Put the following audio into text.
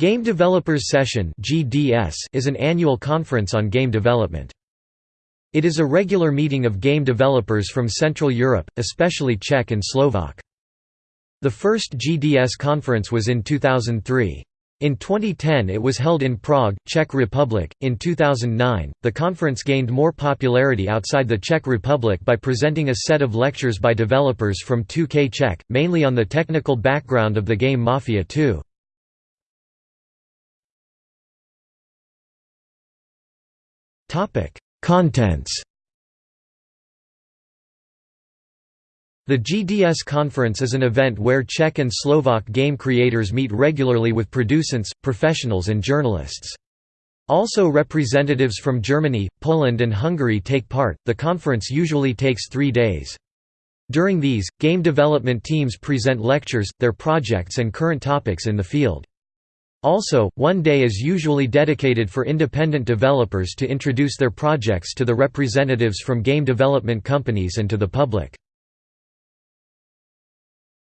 Game Developers Session is an annual conference on game development. It is a regular meeting of game developers from Central Europe, especially Czech and Slovak. The first GDS conference was in 2003. In 2010 it was held in Prague, Czech Republic. In 2009, the conference gained more popularity outside the Czech Republic by presenting a set of lectures by developers from 2K Czech, mainly on the technical background of the game Mafia 2. Topic: Contents. The GDS conference is an event where Czech and Slovak game creators meet regularly with producents, professionals and journalists. Also representatives from Germany, Poland and Hungary take part. The conference usually takes 3 days. During these, game development teams present lectures, their projects and current topics in the field. Also, one day is usually dedicated for independent developers to introduce their projects to the representatives from game development companies and to the public.